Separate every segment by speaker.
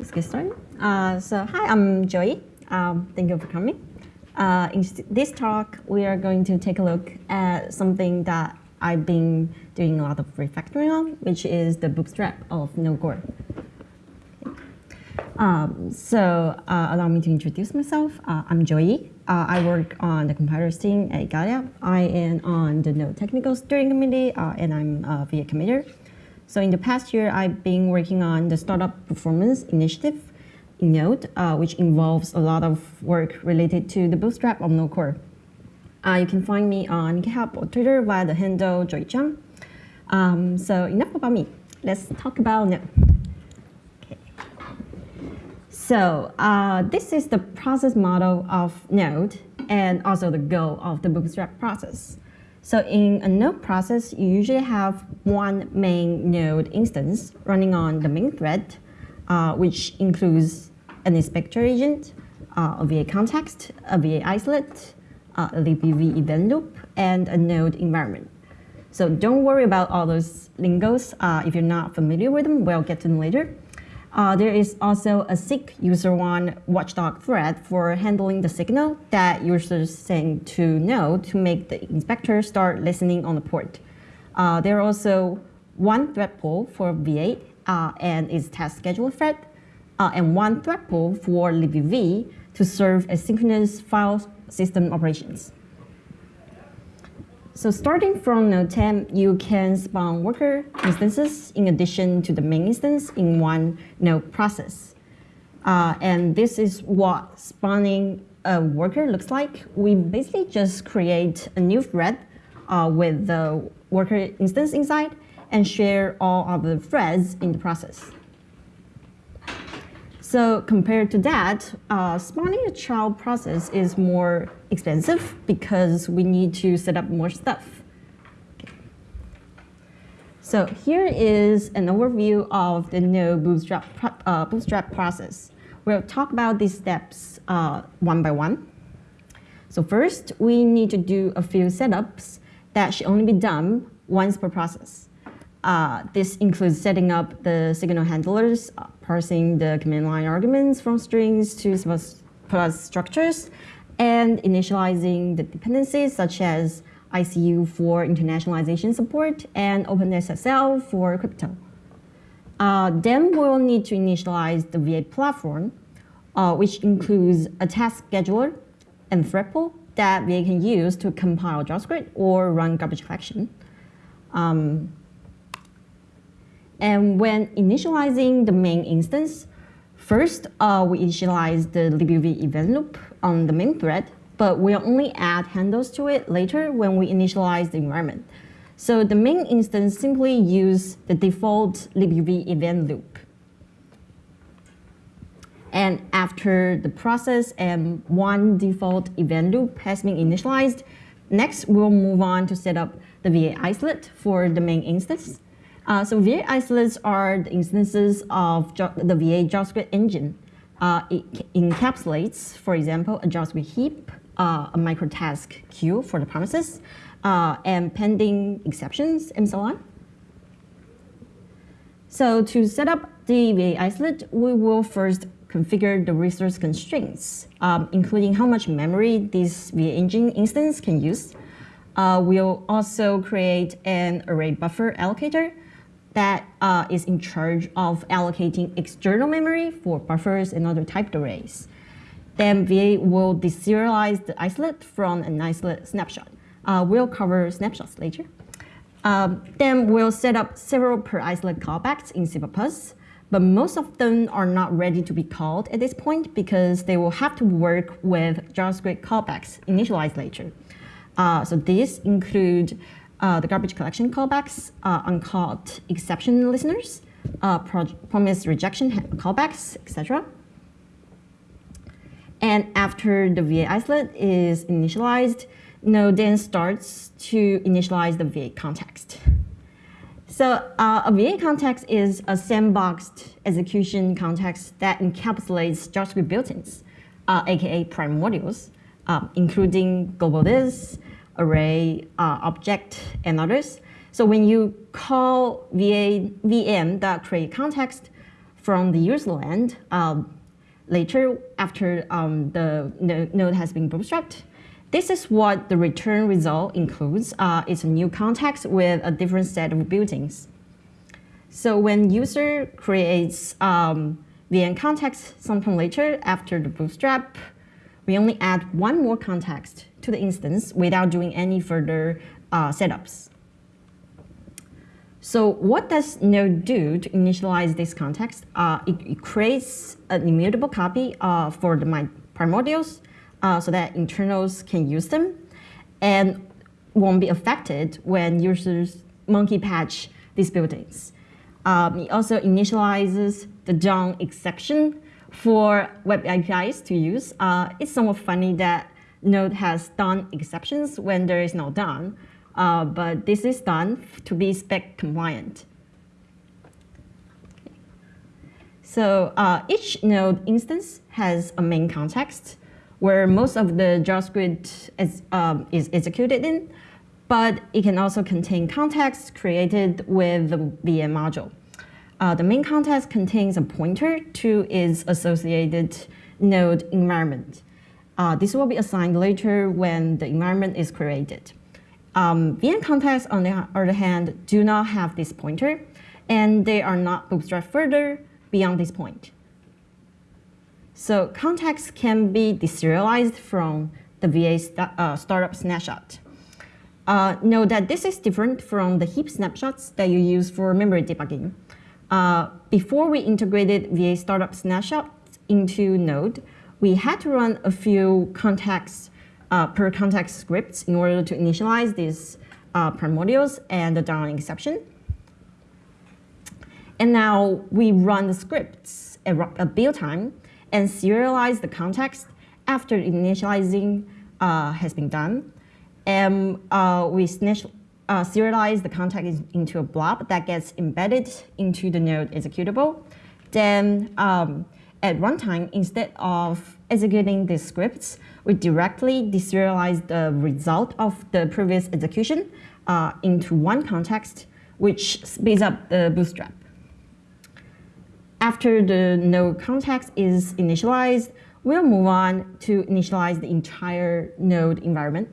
Speaker 1: Let's get started. Uh, so hi, I'm Joyee. Um, thank you for coming. Uh, in this talk, we are going to take a look at something that I've been doing a lot of refactoring on, which is the bootstrap of Node-Core. Um, so uh, allow me to introduce myself. Uh, I'm Joyee. Uh, I work on the compilers team at Igalia. I am on the Node Technical Steering Committee, uh, and I'm a V8 committer. So in the past year, I've been working on the Startup Performance Initiative in Node, uh, which involves a lot of work related to the bootstrap of Node Core. Uh, you can find me on GitHub or Twitter via the handle joyeecheung. Um, so enough about me. Let's talk about Node. Okay. So uh, this is the process model of Node and also the goal of the bootstrap process. So in a node process, you usually have one main node instance running on the main thread, uh, which includes an inspector agent, uh, a V8 context, a V8 isolate, uh, a libuv event loop, and a node environment. So don't worry about all those lingos. Uh, if you're not familiar with them, we'll get to them later. Uh, there is also a SIGUSR1 watchdog thread for handling the signal that users send to Node to make the inspector start listening on the port. Uh, there are also one thread pool for V8 uh, and its task scheduler thread, uh, and one thread pool for libuv to serve asynchronous file system operations. So starting from Node 10, you can spawn worker instances in addition to the main instance in one node process. Uh, and this is what spawning a worker looks like. We basically just create a new thread uh, with the worker instance inside and share all of the threads in the process. So compared to that, uh, spawning a child process is more expensive because we need to set up more stuff. So here is an overview of the Node Bootstrap, uh, bootstrap process. We'll talk about these steps uh, one by one. So first, we need to do a few setups that should only be done once per process. Uh, this includes setting up the signal handlers, uh, parsing the command line arguments from strings to plus structures, and initializing the dependencies such as ICU for internationalization support and OpenSSL for crypto. Uh, then we'll need to initialize the V8 platform, uh, which includes a task scheduler and thread pool that V8 can use to compile JavaScript or run garbage collection. Um, and when initializing the main instance, first uh, we initialize the libuv event loop on the main thread, but we'll only add handles to it later when we initialize the environment. So the main instance simply use the default libuv event loop. And after the process and one default event loop has been initialized, next we'll move on to set up the V8 isolate for the main instance. Uh, so V8 isolates are the instances of the V8 JavaScript engine. Uh, it encapsulates, for example, a JavaScript heap, uh, a microtask queue for the promises, uh, and pending exceptions, and so on. So to set up the V8 isolate, we will first configure the resource constraints, um, including how much memory this V8 engine instance can use. Uh, we'll also create an array buffer allocator that uh, is in charge of allocating external memory for buffers and other typed arrays. Then V8 will deserialize the isolate from an isolate snapshot. Uh, we'll cover snapshots later. Um, then we'll set up several per isolate callbacks in C++, but most of them are not ready to be called at this point because they will have to work with JavaScript callbacks initialized later. Uh, so these include the garbage collection callbacks, uh, uncaught exception listeners, uh, promise rejection callbacks, etc. And after the V8 isolate is initialized, Node then starts to initialize the V8 context. So uh, a V8 context is a sandboxed execution context that encapsulates JavaScript built-ins, uh, aka primordials, uh, including global this, array, uh, object, and others. So when you call VA, VM that create context, from the user land um, later after um, the node has been bootstrapped. This is what the return result includes. Uh, it's a new context with a different set of built-ins. So when user creates um, context sometime later after the bootstrap, we only add one more context to the instance without doing any further uh, setups. So what does Node do to initialize this context? Uh, it, it, creates an immutable copy uh, for the my primordials uh, so that internals can use them and won't be affected when users monkey patch these built-ins. Um, it also initializes the DOMException for web APIs to use. Uh, it's somewhat funny that Node has DOMExceptions when there is no DOM, uh, but this is done to be spec compliant. So uh, each node instance has a main context where most of the JavaScript is, um, is executed in, but it can also contain context created with the VM module. Uh, the main context contains a pointer to its associated node environment. Uh, this will be assigned later when the environment is created. Um, VM contexts, on the other hand, do not have this pointer, and they are not bootstrapped further beyond this point. So contexts can be deserialized from the V8 st uh, startup snapshot. Uh, note that this is different from the heap snapshots that you use for memory debugging. Uh, before we integrated V8 startup snapshots into Node, we had to run a few context uh, per context scripts in order to initialize these uh, primordials and the DOMException. And now we run the scripts at, at build time and serialize the context after initializing uh, has been done. And uh, we uh, serialize the context into a blob that gets embedded into the node executable. Then um, at runtime, instead of executing these scripts, we directly deserialize the result of the previous execution uh, into one context, which speeds up the bootstrap. After the node context is initialized, we'll move on to initialize the entire node environment.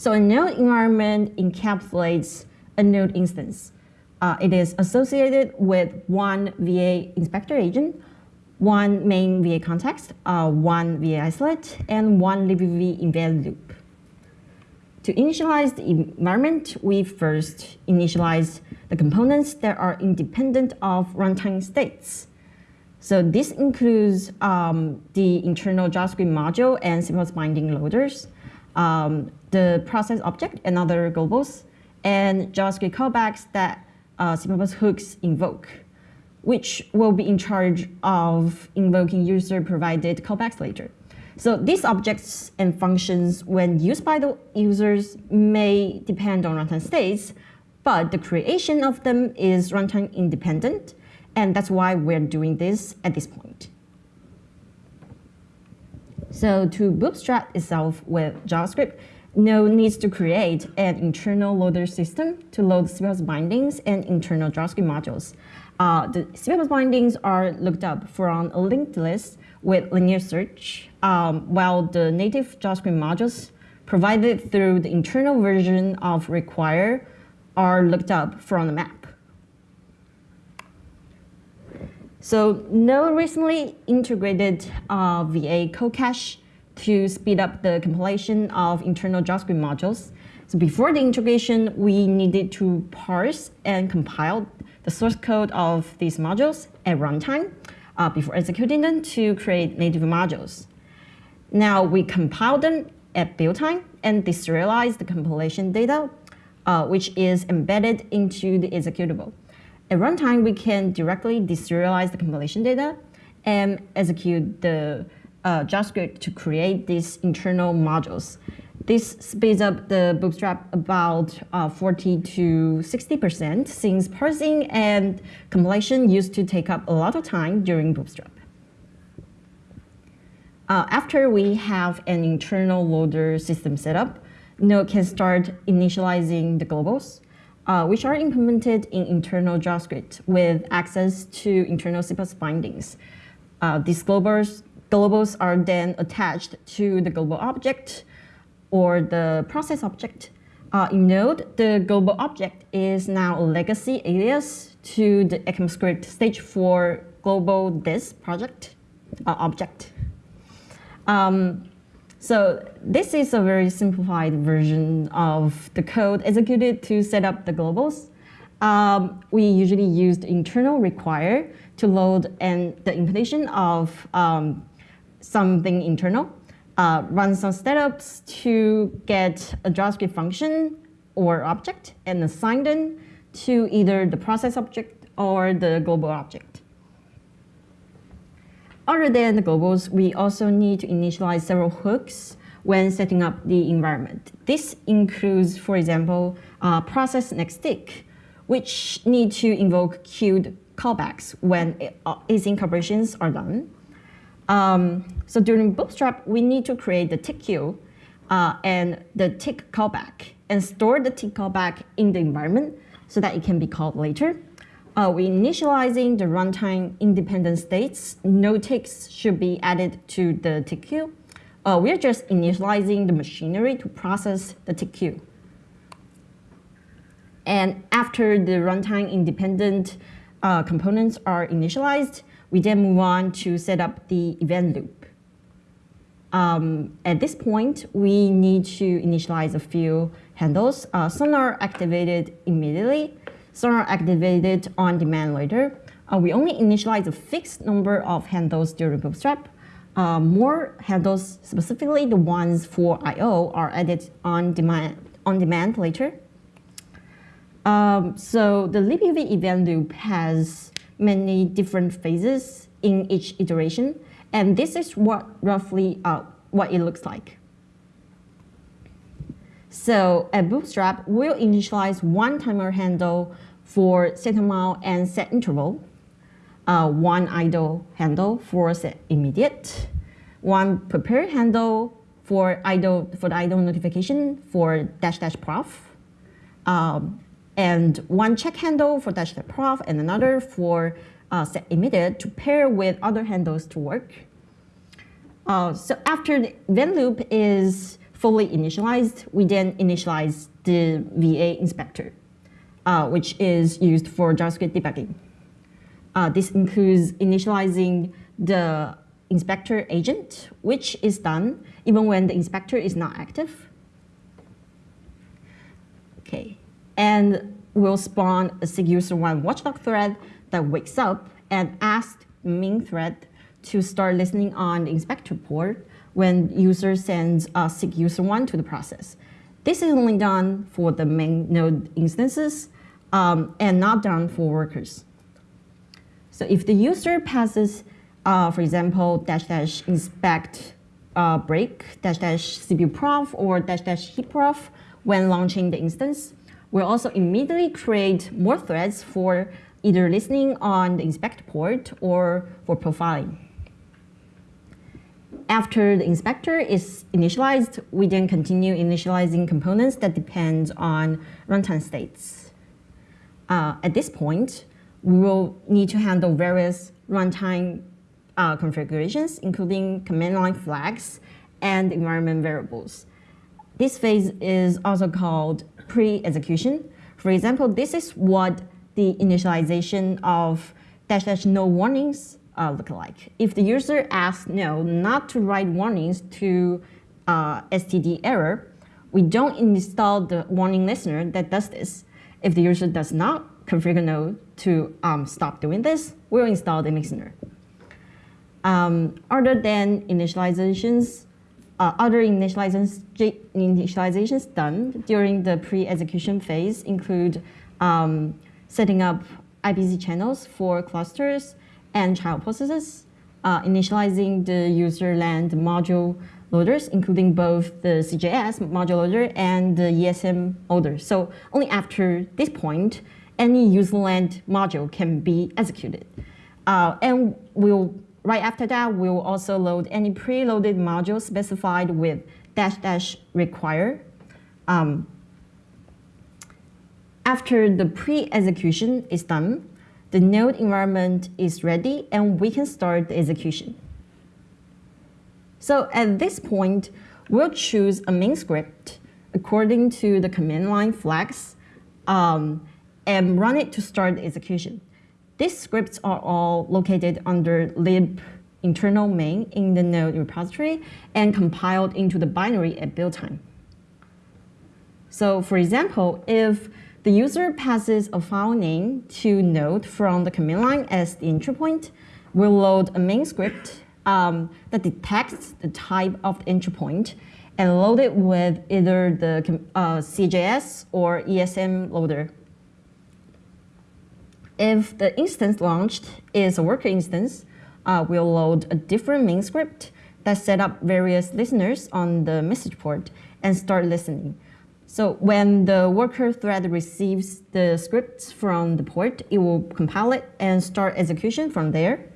Speaker 1: So a node environment encapsulates a node instance. Uh, it is associated with one V8 inspector agent, one main V8 context, uh, one V8 isolate, and one libuv embedded loop. To initialize the environment, we first initialize the components that are independent of runtime states. So this includes um, the internal JavaScript module and C++ binding loaders, um, the process object and other globals, and JavaScript callbacks that uh, C++ hooks invoke, which will be in charge of invoking user-provided callbacks later. So these objects and functions, when used by the users, may depend on runtime states, but the creation of them is runtime independent, and that's why we're doing this at this point. So to bootstrap itself with JavaScript, Node needs to create an internal loader system to load C++ bindings and internal JavaScript modules. Uh, the C++ bindings are looked up from a linked list with linear search, um, while the native JavaScript modules provided through the internal version of require are looked up from the map. So Node recently integrated uh, V8 code cache to speed up the compilation of internal JavaScript modules. So before the integration, we needed to parse and compile the source code of these modules at runtime uh, before executing them to create native modules. Now we compile them at build time and deserialize the compilation data uh, which is embedded into the executable. At runtime, we can directly deserialize the compilation data and execute the uh, JavaScript to create these internal modules. This speeds up the bootstrap about uh, 40 to 60% since parsing and compilation used to take up a lot of time during bootstrap. Uh, after we have an internal loader system set up, Node can start initializing the globals. uh, which are implemented in internal JavaScript with access to internal C++ bindings. Uh, these globals, globals are then attached to the global object or the process object. Uh, in Node, the global object is now a legacy alias to the ECMAScript stage 4 global this project uh, object. Um, so this is a very simplified version of the code executed to set up the globals. Um, we usually use the internal require to load and the implementation of um, something internal, uh, run some setups to get a JavaScript function or object and assign them to either the process object or the global object. Other than the globals, we also need to initialize several hooks when setting up the environment. This includes, for example, uh, process next tick, which need to invoke queued callbacks when uh, async operations are done. Um, so during Bootstrap, we need to create the tick queue uh, and the tick callback and store the tick callback in the environment so that it can be called later. Uh, we initializing the runtime independent states. No ticks should be added to the tick queue. Uh, we're just initializing the machinery to process the tick queue. And after the runtime independent uh, components are initialized, we then move on to set up the event loop. Um, at this point, we need to initialize a few handles. Uh, some are activated immediately, some are activated on demand later. Uh, we only initialize a fixed number of handles during Bootstrap. Uh, more handles, specifically the ones for I.O., are added on demand, on demand later. Um, so the libuv event loop has many different phases in each iteration, and this is what roughly uh, what it looks like. So at Bootstrap, we'll initialize one timer handle for set timeout and set interval, uh, one idle handle for set immediate, one prepare handle for idle for the idle notification for dash dash prof, um, and one check handle for dash dash prof, and another for uh, set immediate to pair with other handles to work. Uh, so after the event loop is fully initialized, we then initialize the V8 inspector, uh, which is used for JavaScript debugging. Uh, this includes initializing the inspector agent, which is done even when the inspector is not active. Okay, and we'll spawn a SIG-user1 watchdog thread that wakes up and asks main thread to start listening on the inspector port when user sends a SIG-user1 to the process. This is only done for the main node instances um, and not done for workers. So if the user passes, uh, for example, dash dash inspect uh, break, dash dash CPU prof, or dash dash heap prof when launching the instance, we'll also immediately create more threads for either listening on the inspect port or for profiling. After the inspector is initialized, we then continue initializing components that depend on runtime states. Uh, at this point, we will need to handle various runtime uh, configurations, including command line flags and environment variables. This phase is also called pre-execution. For example, this is what the initialization of dash dash no warnings uh, look like. If the user asks Node not to write warnings to uh, std error, we don't install the warning listener that does this. If the user does not configure no to um, stop doing this, we'll install the listener. Um, other than initializations, uh, other initializations, done during the pre-execution phase include um, setting up IPC channels for clusters and child processes, uh, initializing the user land module loaders, including both the CJS module loader and the ESM loader. So only after this point, any user land module can be executed. Uh, and we'll, right after that, we'll also load any preloaded module specified with dash dash require. Um, after the pre-execution is done, the node environment is ready and we can start the execution. So at this point, we'll choose a main script according to the command line flags um, and run it to start the execution. These scripts are all located under lib internal main in the node repository and compiled into the binary at build time. So for example, if the user passes a file name to node from the command line as the entry point, we'll load a main script um, that detects the type of the entry point and load it with either the uh, CJS or ESM loader. If the instance launched is a worker instance, uh, we'll load a different main script that set up various listeners on the message port and start listening. So when the worker thread receives the scripts from the port, it will compile it and start execution from there.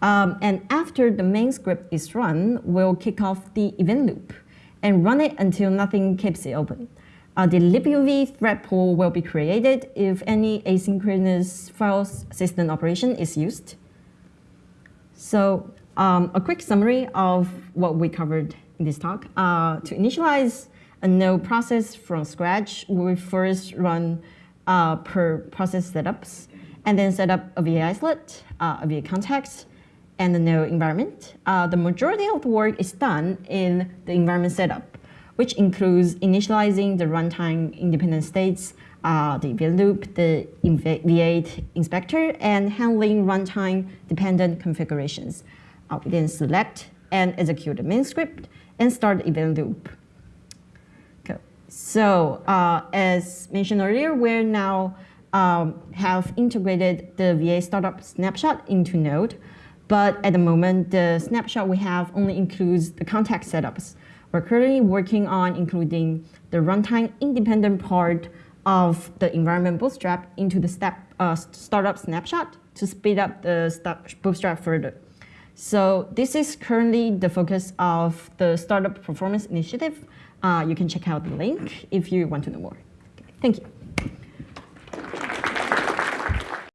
Speaker 1: Um, and after the main script is run, we'll kick off the event loop and run it until nothing keeps it open. Uh, the libuv thread pool will be created if any asynchronous file system operation is used. So um, a quick summary of what we covered in this talk. Uh, to initialize a node process from scratch, we first run uh, per process setups, and then set up a V8 isolate, uh, a V8 context, and the node environment. Uh, the majority of the work is done in the environment setup, which includes initializing the runtime independent states, uh, the event loop, the V8 inspector, and handling runtime dependent configurations. Uh, we then select and execute the main script and start the event loop. So uh, as mentioned earlier, we're now um, have integrated the V8 startup snapshot into Node, but at the moment, the snapshot we have only includes the context setups. We're currently working on including the runtime independent part of the environment bootstrap into the step, uh, startup snapshot to speed up the bootstrap further. So this is currently the focus of the Startup Performance Initiative. Uh, you can check out the link if you want to know more. Okay, thank you.